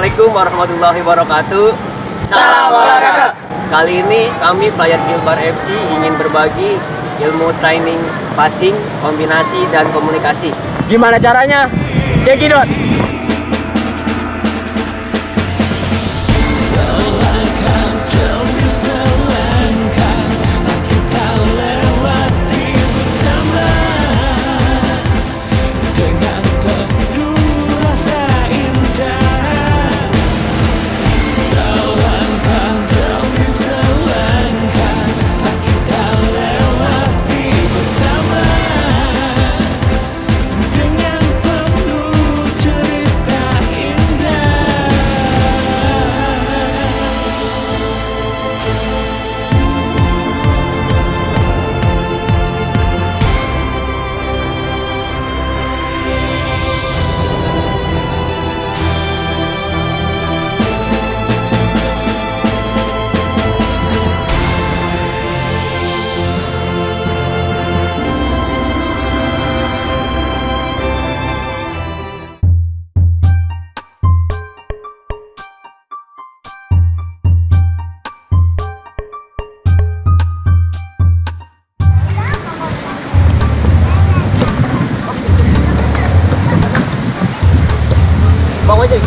Assalamualaikum warahmatullahi wabarakatuh. Salam olahraga. Kali ini kami player Gilbar FC ingin berbagi ilmu training passing, kombinasi dan komunikasi. Gimana caranya? Cekidot. Bang aja.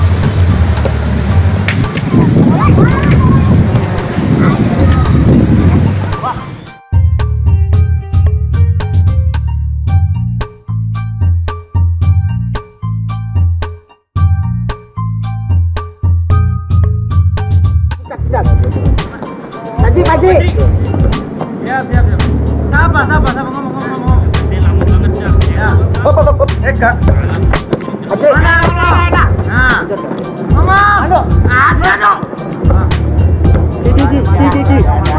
Tadi, tadi. Siap, siap, siap. Siapa, siapa, siapa ngomong, ngomong, ngomong. Ini lama banget, Ya. Hop, hop, hop. Eka. Ngomong. Aduh. Aduh, aduh. Di, di, di, di, di, di. Ngomong,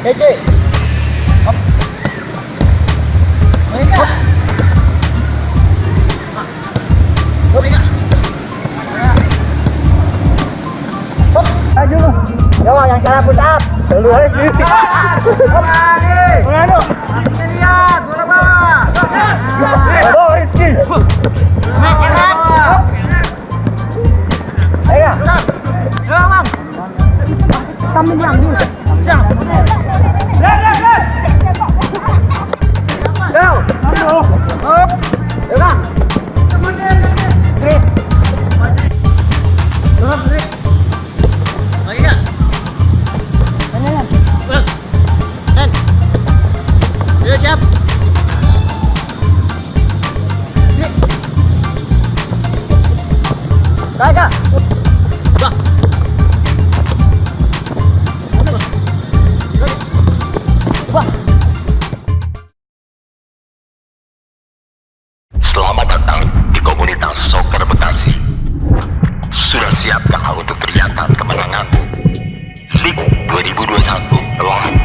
Oke. Ayo lu. Coba yang salah push up. Lu harus di. Lagi. Mengadu. Kita lihat, bola bawah. Nah. Oh, siapkah untuk teriakan kemenanganmu? League 2021 telah.